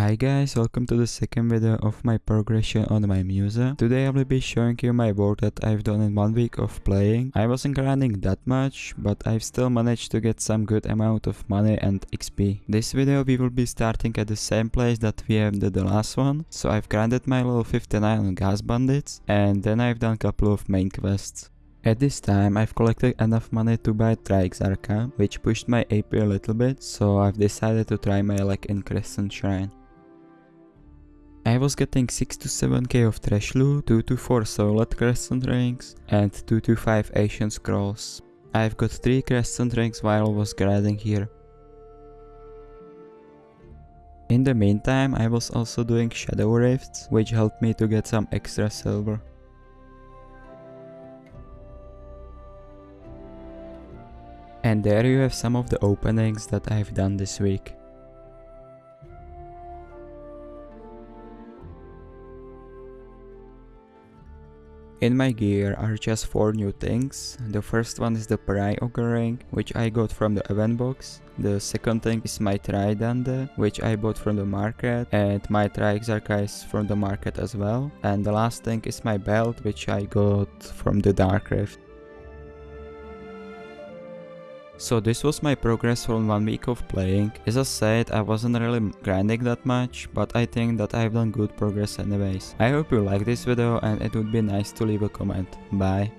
Hi guys, welcome to the second video of my progression on my Musa. Today I will be showing you my work that I've done in one week of playing. I wasn't grinding that much, but I've still managed to get some good amount of money and XP. This video we will be starting at the same place that we have did the last one. So I've grinded my level 59 on Gahaz bandits and then I've done a couple of main quests. At this time I've collected enough money to buy Triexarcha, which pushed my AP a little bit, so I've decided to try my luck in Crescent Shrine. I was getting 6 to 7k of trash loot, 2 to 4 solid crescent rings and 2 to 5 ancient scrolls. I've got 3 crescent rings while I was grinding here. In the meantime I was also doing shadow rifts, which helped me to get some extra silver. And there you have some of the openings that I've done this week. In my gear are just 4 new things. The first one is the Pry ring, which I got from the event box. The second thing is my Trident, which I bought from the market, and my Triexarcha is from the market as well. And the last thing is my belt, which I got from the Dark Rift. So this was my progress from one week of playing. As I said, I wasn't really grinding that much, but I think that I've done good progress anyways. I hope you like this video and it would be nice to leave a comment. Bye.